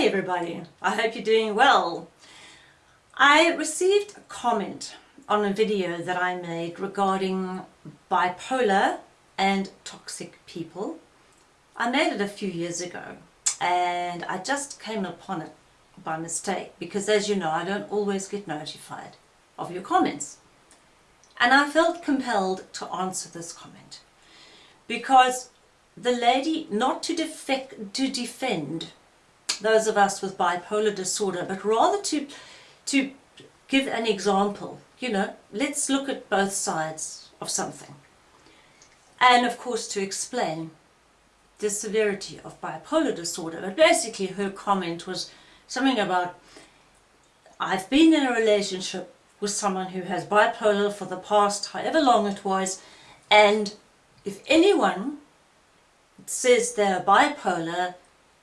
Hi everybody, I hope you're doing well. I received a comment on a video that I made regarding bipolar and toxic people. I made it a few years ago and I just came upon it by mistake because as you know I don't always get notified of your comments. And I felt compelled to answer this comment because the lady, not to, to defend those of us with bipolar disorder, but rather to, to give an example. You know, let's look at both sides of something. And of course to explain the severity of bipolar disorder. But basically her comment was something about, I've been in a relationship with someone who has bipolar for the past however long it was, and if anyone says they're bipolar,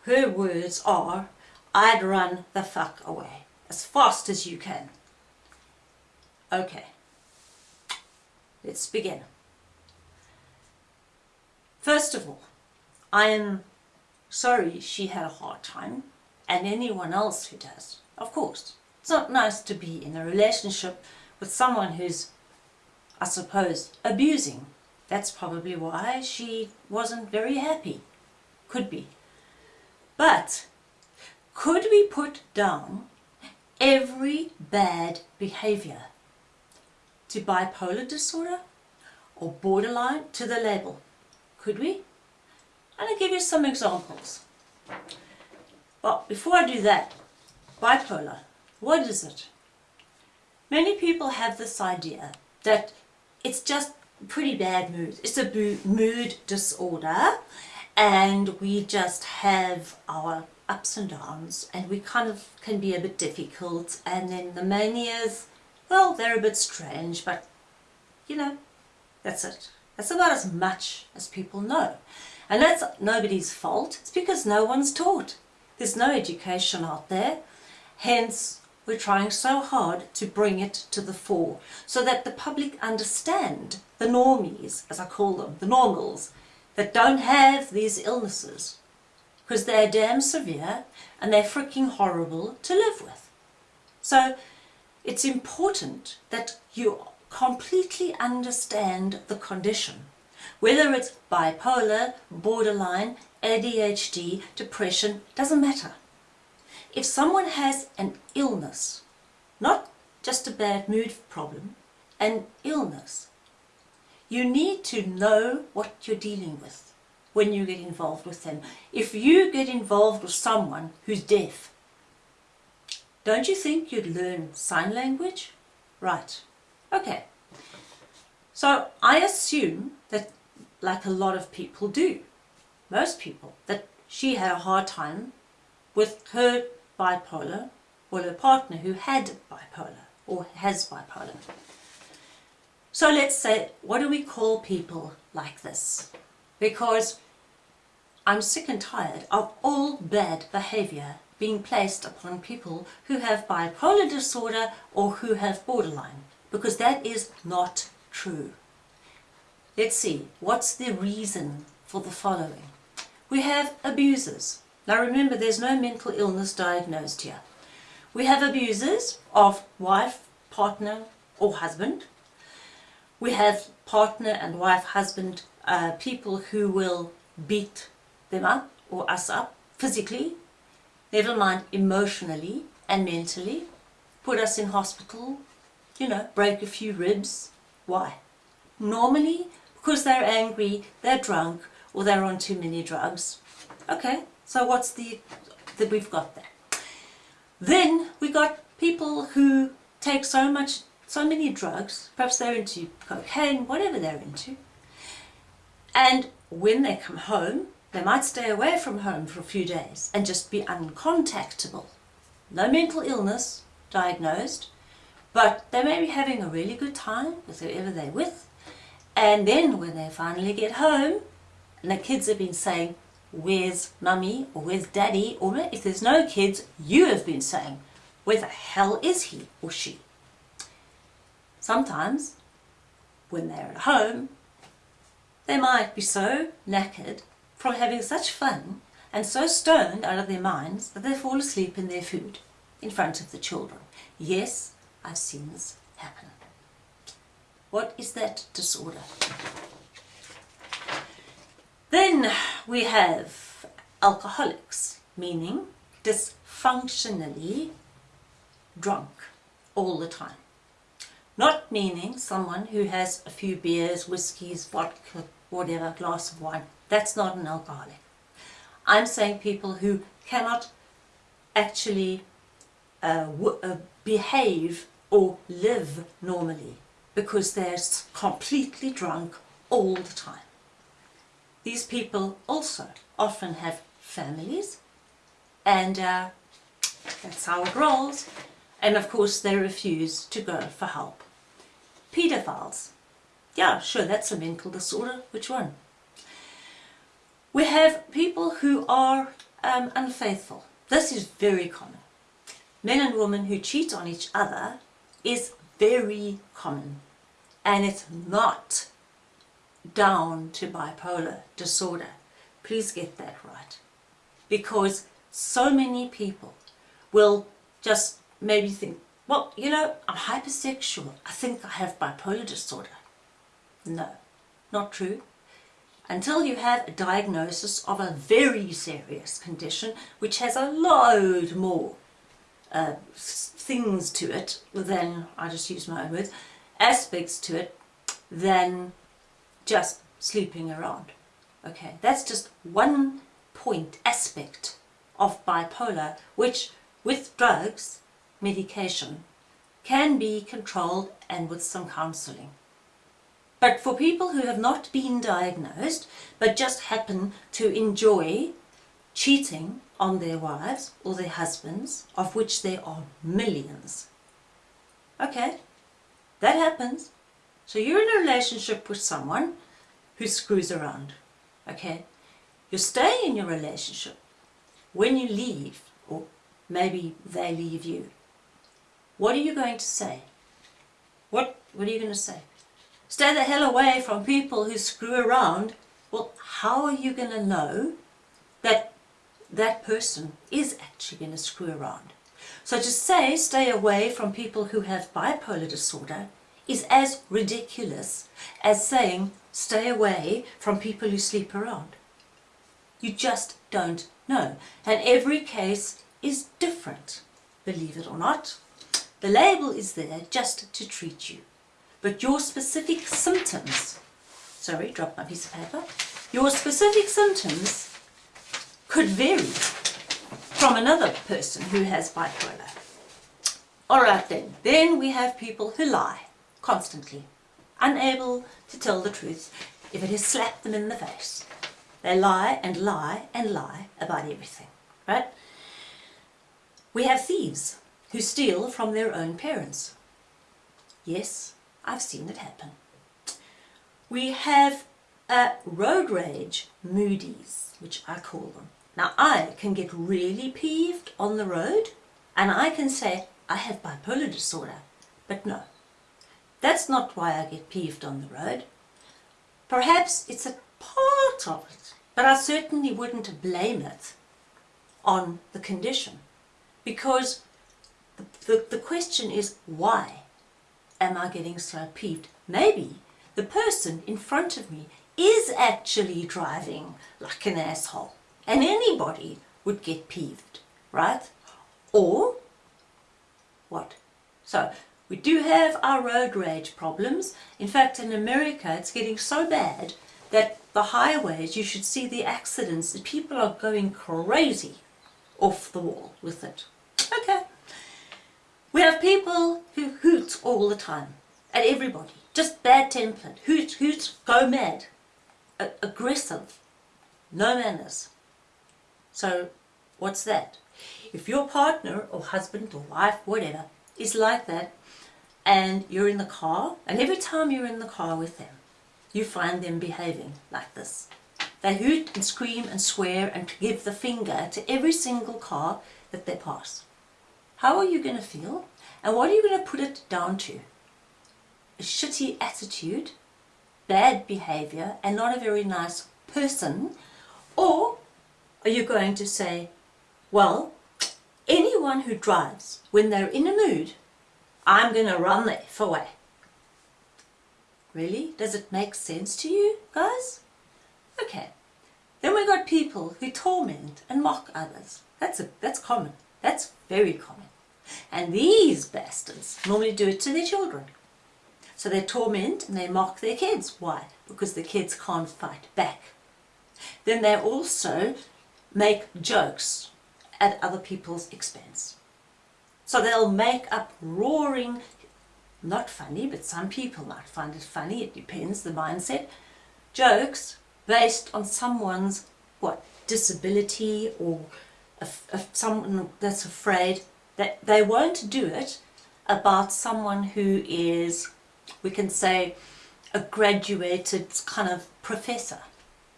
her words are, I'd run the fuck away as fast as you can. Okay, let's begin. First of all, I am sorry she had a hard time and anyone else who does, of course. It's not nice to be in a relationship with someone who's, I suppose, abusing. That's probably why she wasn't very happy. Could be. But could we put down every bad behavior to bipolar disorder or borderline to the label? Could we? And I'll give you some examples. But before I do that, bipolar, what is it? Many people have this idea that it's just pretty bad mood. It's a mood disorder and we just have our ups and downs and we kind of can be a bit difficult and then the manias, well they're a bit strange but you know that's it. That's about as much as people know and that's nobody's fault it's because no one's taught. There's no education out there hence we're trying so hard to bring it to the fore so that the public understand the normies as I call them, the normals that don't have these illnesses because they're damn severe and they're freaking horrible to live with. So it's important that you completely understand the condition, whether it's bipolar, borderline, ADHD, depression, doesn't matter. If someone has an illness, not just a bad mood problem, an illness, you need to know what you're dealing with when you get involved with them. If you get involved with someone who's deaf, don't you think you'd learn sign language? Right. Okay. So I assume that, like a lot of people do, most people, that she had a hard time with her bipolar or her partner who had bipolar or has bipolar. So let's say, what do we call people like this? Because I'm sick and tired of all bad behavior being placed upon people who have bipolar disorder or who have borderline, because that is not true. Let's see, what's the reason for the following? We have abusers. Now remember, there's no mental illness diagnosed here. We have abusers of wife, partner or husband, we have partner and wife, husband, uh, people who will beat them up or us up physically, never mind emotionally and mentally, put us in hospital, you know, break a few ribs. Why? Normally, because they're angry, they're drunk, or they're on too many drugs. Okay, so what's the, that we've got there? Then we got people who take so much so many drugs, perhaps they're into cocaine, whatever they're into. And when they come home, they might stay away from home for a few days and just be uncontactable. No mental illness diagnosed, but they may be having a really good time with whoever they're with. And then when they finally get home, and the kids have been saying, where's mummy or where's daddy, or if there's no kids, you have been saying, where the hell is he or she? Sometimes, when they're at home, they might be so knackered from having such fun and so stoned out of their minds that they fall asleep in their food in front of the children. Yes, I've seen this happen. What is that disorder? Then we have alcoholics, meaning dysfunctionally drunk all the time. Not meaning someone who has a few beers, whiskies, vodka, whatever, glass of wine. That's not an alcoholic. I'm saying people who cannot actually uh, uh, behave or live normally because they're completely drunk all the time. These people also often have families and uh, that's how it rolls and of course they refuse to go for help. Pedophiles. Yeah, sure, that's a mental disorder. Which one? We have people who are um, unfaithful. This is very common. Men and women who cheat on each other is very common. And it's not down to bipolar disorder. Please get that right. Because so many people will just maybe think, well, you know, I'm hypersexual. I think I have bipolar disorder. No, not true. Until you have a diagnosis of a very serious condition, which has a load more uh, things to it than, I just use my own words, aspects to it than just sleeping around. Okay, that's just one point, aspect of bipolar, which with drugs medication can be controlled and with some counselling. But for people who have not been diagnosed but just happen to enjoy cheating on their wives or their husbands, of which there are millions. Okay, that happens. So you're in a relationship with someone who screws around. Okay, you stay in your relationship. When you leave, or maybe they leave you, what are you going to say? What, what are you going to say? Stay the hell away from people who screw around. Well, how are you going to know that that person is actually going to screw around? So to say stay away from people who have bipolar disorder is as ridiculous as saying stay away from people who sleep around. You just don't know. And every case is different, believe it or not. The label is there just to treat you. But your specific symptoms, sorry, drop my piece of paper, your specific symptoms could vary from another person who has bipolar. Alright then, then we have people who lie constantly, unable to tell the truth if it has slapped them in the face. They lie and lie and lie about everything, right? We have thieves who steal from their own parents. Yes, I've seen it happen. We have a road rage moodies, which I call them. Now I can get really peeved on the road and I can say I have bipolar disorder, but no, that's not why I get peeved on the road. Perhaps it's a part of it, but I certainly wouldn't blame it on the condition because the, the, question is why am I getting so peeved? Maybe the person in front of me is actually driving like an asshole and anybody would get peeved, right? Or what? So we do have our road rage problems. In fact, in America, it's getting so bad that the highways, you should see the accidents, people are going crazy off the wall with it. We have people who hoot all the time at everybody, just bad tempered, hoot, hoot, go mad, a aggressive, no manners. So what's that? If your partner or husband or wife, whatever, is like that and you're in the car and every time you're in the car with them, you find them behaving like this. They hoot and scream and swear and give the finger to every single car that they pass. How are you going to feel? And what are you going to put it down to? A shitty attitude, bad behavior, and not a very nice person? Or are you going to say, well, anyone who drives when they're in a mood, I'm going to run the F away? Really? Does it make sense to you, guys? Okay. Then we got people who torment and mock others. That's a, that's common. That's very common. And these bastards normally do it to their children. So they torment and they mock their kids. Why? Because the kids can't fight back. Then they also make jokes at other people's expense. So they'll make up roaring, not funny, but some people might find it funny, it depends, the mindset, jokes based on someone's, what, disability or if, someone that's afraid that they won't do it about someone who is, we can say, a graduated kind of professor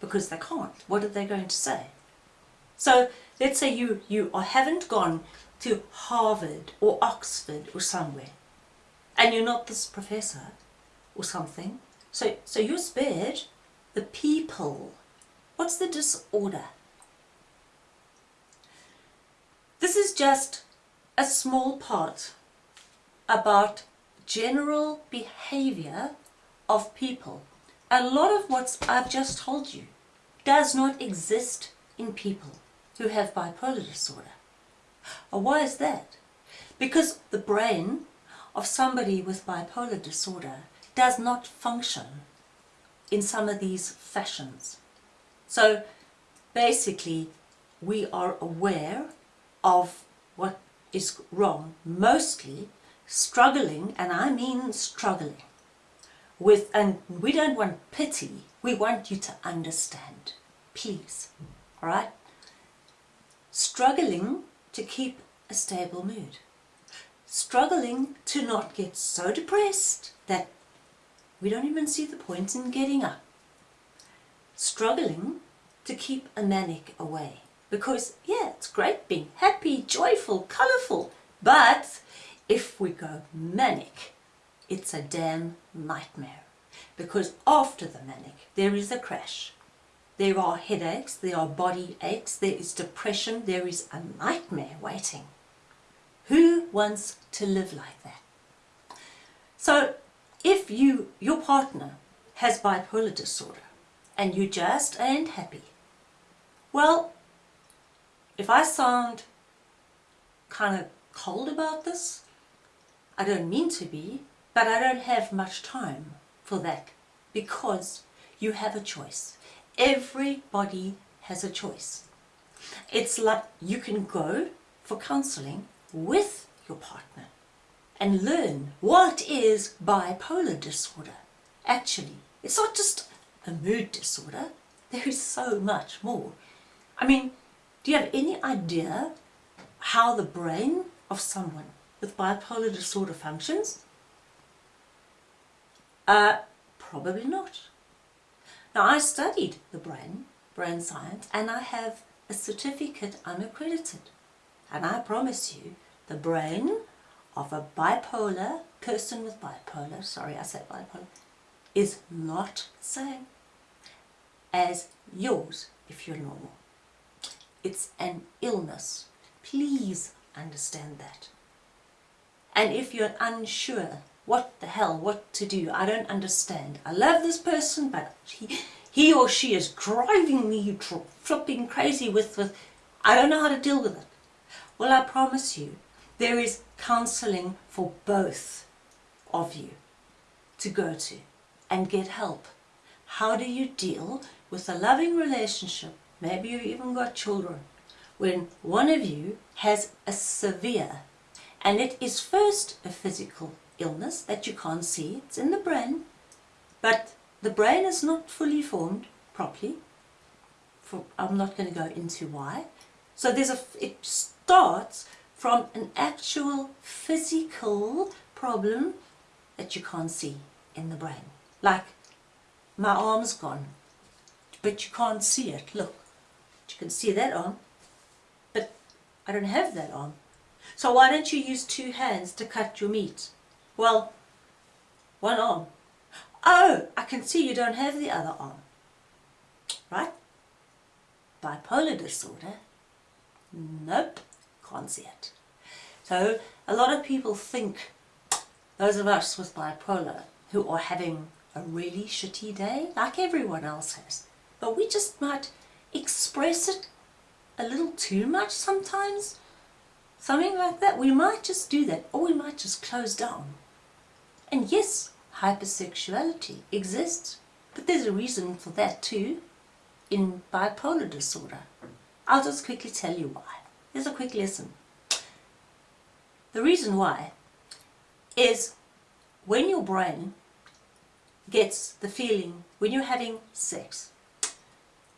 because they can't. What are they going to say? So let's say you, you haven't gone to Harvard or Oxford or somewhere and you're not this professor or something. So, so you're spared the people. What's the disorder? This is just a small part about general behavior of people. A lot of what I've just told you does not exist in people who have bipolar disorder. why is that? Because the brain of somebody with bipolar disorder does not function in some of these fashions. So basically we are aware of what is wrong, mostly struggling, and I mean struggling, with, and we don't want pity, we want you to understand, please, alright? Struggling to keep a stable mood. Struggling to not get so depressed that we don't even see the point in getting up. Struggling to keep a manic away. Because, yeah, it's great being happy, joyful, colourful. But if we go manic, it's a damn nightmare. Because after the manic, there is a crash. There are headaches, there are body aches, there is depression, there is a nightmare waiting. Who wants to live like that? So if you, your partner has bipolar disorder and you just ain't happy, well, if I sound kind of cold about this, I don't mean to be, but I don't have much time for that because you have a choice. Everybody has a choice. It's like you can go for counseling with your partner and learn what is bipolar disorder. Actually, it's not just a mood disorder. There is so much more. I mean, do you have any idea how the brain of someone with bipolar disorder functions? Uh, probably not. Now I studied the brain, brain science, and I have a certificate unaccredited. And I promise you, the brain of a bipolar, person with bipolar, sorry I said bipolar, is not the same as yours if you're normal. It's an illness. Please understand that. And if you're unsure what the hell, what to do, I don't understand. I love this person, but he, he or she is driving me flipping crazy with, with, I don't know how to deal with it. Well, I promise you, there is counseling for both of you to go to and get help. How do you deal with a loving relationship maybe you've even got children, when one of you has a severe, and it is first a physical illness that you can't see, it's in the brain, but the brain is not fully formed properly, for, I'm not going to go into why, so there's a, it starts from an actual physical problem that you can't see in the brain. Like, my arm's gone, but you can't see it, look. You can see that arm, but I don't have that arm. So why don't you use two hands to cut your meat? Well, one arm. Oh, I can see you don't have the other arm. Right? bipolar disorder, nope, can't see it. So a lot of people think, those of us with bipolar, who are having a really shitty day, like everyone else has, but we just might express it a little too much sometimes. Something like that. We might just do that, or we might just close down. And yes, hypersexuality exists, but there's a reason for that too in bipolar disorder. I'll just quickly tell you why. Here's a quick lesson. The reason why is when your brain gets the feeling when you're having sex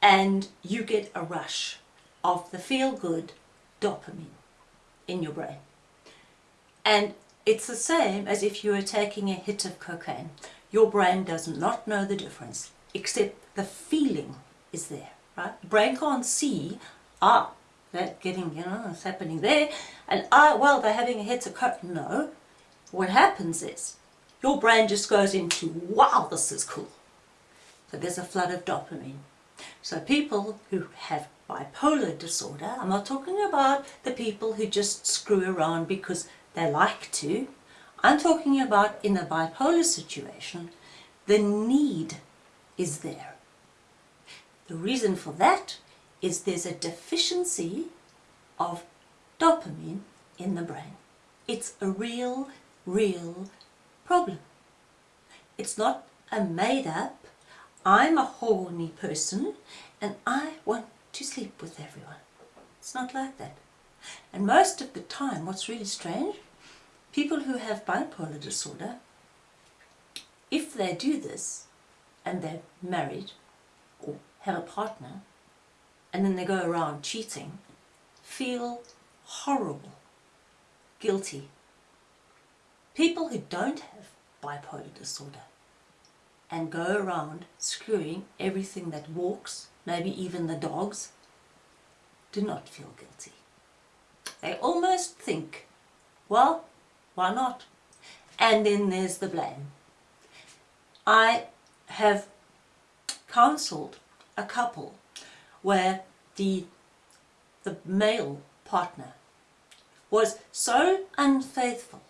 and you get a rush of the feel-good dopamine in your brain. And it's the same as if you were taking a hit of cocaine. Your brain does not know the difference, except the feeling is there, right? The brain can't see, ah, that getting, you know, it's happening there, and ah, well, they're having a hit of cocaine. No. What happens is, your brain just goes into, wow, this is cool. So there's a flood of dopamine. So people who have bipolar disorder, I'm not talking about the people who just screw around because they like to. I'm talking about in a bipolar situation, the need is there. The reason for that is there's a deficiency of dopamine in the brain. It's a real, real problem. It's not a made up, I'm a horny person and I want to sleep with everyone. It's not like that. And most of the time, what's really strange, people who have bipolar disorder, if they do this and they're married or have a partner and then they go around cheating, feel horrible, guilty. People who don't have bipolar disorder and go around screwing everything that walks, maybe even the dogs, do not feel guilty. They almost think, well, why not? And then there's the blame. I have counselled a couple where the, the male partner was so unfaithful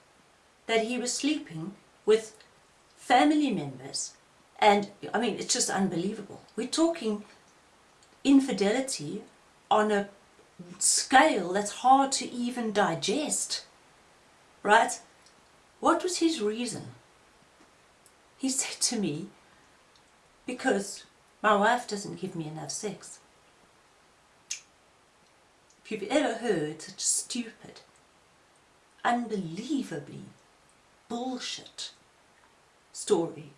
that he was sleeping with family members and I mean it's just unbelievable. We're talking infidelity on a scale that's hard to even digest. Right? What was his reason? He said to me, because my wife doesn't give me enough sex. If you've ever heard such stupid, unbelievably bullshit story,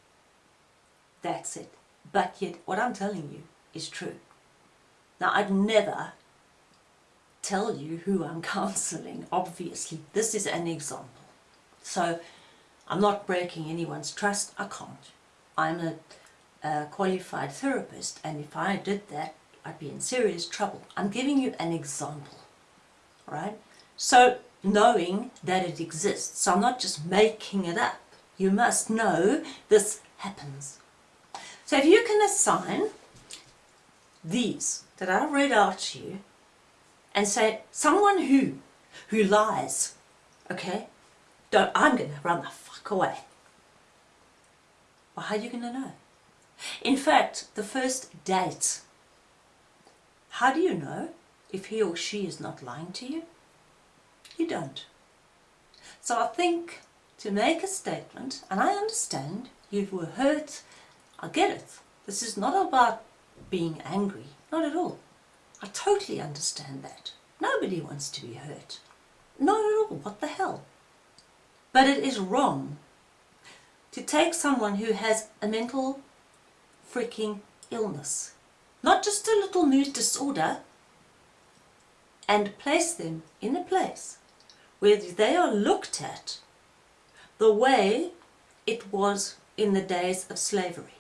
that's it. But yet, what I'm telling you is true. Now, I'd never tell you who I'm counseling, obviously. This is an example. So, I'm not breaking anyone's trust. I can't. I'm a, a qualified therapist, and if I did that, I'd be in serious trouble. I'm giving you an example, right? So, knowing that it exists. So I'm not just making it up. You must know this happens. So if you can assign these that I read out to you and say someone who who lies, okay, don't I'm gonna run the fuck away. Well, how are you gonna know? In fact, the first date, how do you know if he or she is not lying to you? You don't. So I think to make a statement, and I understand you were hurt I get it. This is not about being angry. Not at all. I totally understand that. Nobody wants to be hurt. Not at all. What the hell? But it is wrong to take someone who has a mental freaking illness, not just a little mood disorder, and place them in a place where they are looked at the way it was in the days of slavery.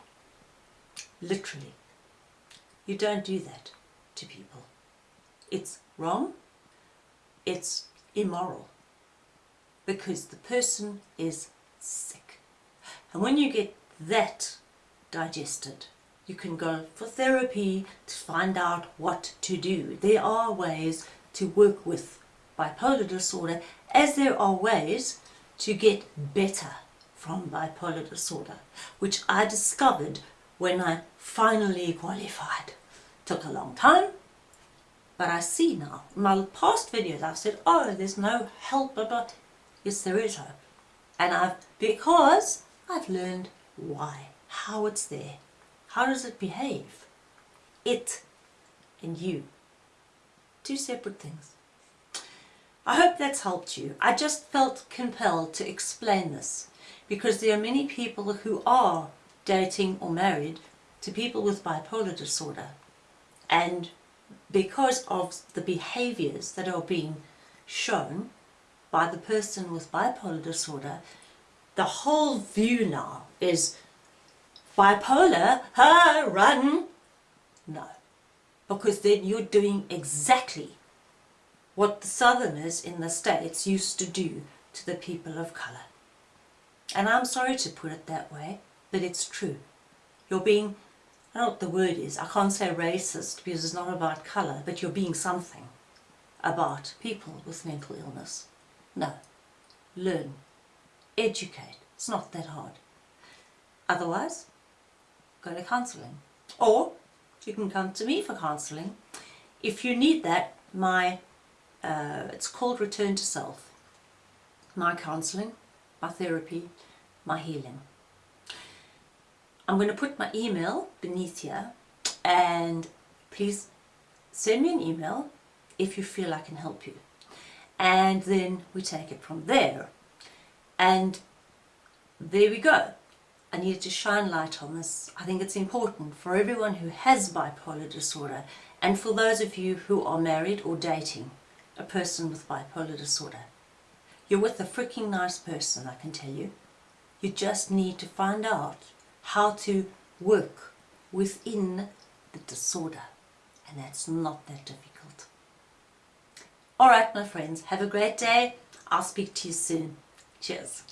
Literally. You don't do that to people. It's wrong. It's immoral. Because the person is sick. And when you get that digested, you can go for therapy to find out what to do. There are ways to work with bipolar disorder as there are ways to get better from bipolar disorder, which I discovered when I finally qualified. Took a long time, but I see now. In my past videos I've said, oh, there's no help, but yes, there is hope. And I've, because I've learned why, how it's there, how does it behave? It and you. Two separate things. I hope that's helped you. I just felt compelled to explain this because there are many people who are dating or married to people with bipolar disorder and because of the behaviors that are being shown by the person with bipolar disorder the whole view now is bipolar, ha, run. No, because then you're doing exactly what the southerners in the States used to do to the people of colour. And I'm sorry to put it that way, but it's true. You're being, I don't know what the word is, I can't say racist because it's not about colour, but you're being something about people with mental illness. No. Learn. Educate. It's not that hard. Otherwise, go to counselling. Or you can come to me for counselling. If you need that, my uh, it's called Return to Self. My counselling, my therapy, my healing. I'm going to put my email beneath here and please send me an email if you feel I can help you. And then we take it from there. And there we go. I needed to shine light on this. I think it's important for everyone who has bipolar disorder and for those of you who are married or dating a person with bipolar disorder. You're with a freaking nice person, I can tell you. You just need to find out how to work within the disorder. And that's not that difficult. Alright my friends, have a great day. I'll speak to you soon. Cheers.